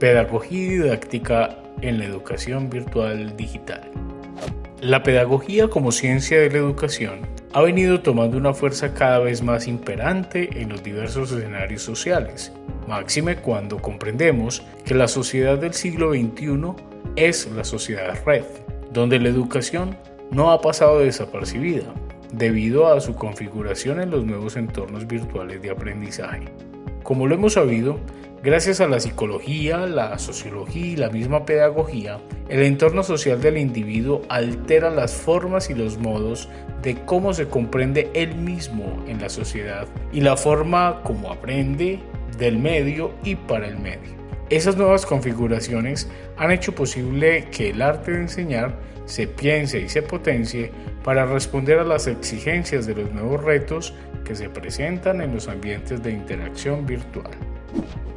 Pedagogía y didáctica en la educación virtual digital. La pedagogía como ciencia de la educación ha venido tomando una fuerza cada vez más imperante en los diversos escenarios sociales, máxime cuando comprendemos que la sociedad del siglo XXI es la sociedad red, donde la educación no ha pasado desapercibida debido a su configuración en los nuevos entornos virtuales de aprendizaje. Como lo hemos sabido, gracias a la psicología, la sociología y la misma pedagogía, el entorno social del individuo altera las formas y los modos de cómo se comprende él mismo en la sociedad y la forma como aprende del medio y para el medio. Esas nuevas configuraciones han hecho posible que el arte de enseñar se piense y se potencie para responder a las exigencias de los nuevos retos que se presentan en los ambientes de interacción virtual.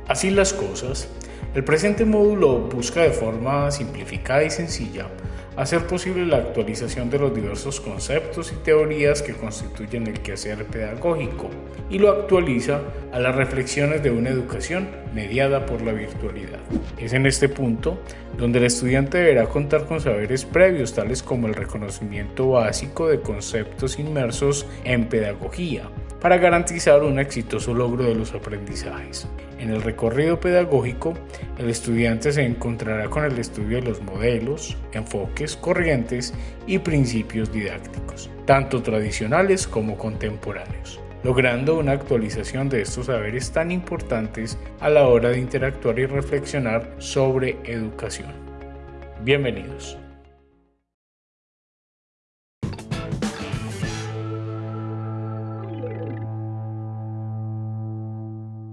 Así las cosas, el presente módulo busca de forma simplificada y sencilla hacer posible la actualización de los diversos conceptos y teorías que constituyen el quehacer pedagógico y lo actualiza a las reflexiones de una educación mediada por la virtualidad. Es en este punto donde el estudiante deberá contar con saberes previos tales como el reconocimiento básico de conceptos inmersos en pedagogía, para garantizar un exitoso logro de los aprendizajes. En el recorrido pedagógico, el estudiante se encontrará con el estudio de los modelos, enfoques, corrientes y principios didácticos, tanto tradicionales como contemporáneos, logrando una actualización de estos saberes tan importantes a la hora de interactuar y reflexionar sobre educación. Bienvenidos.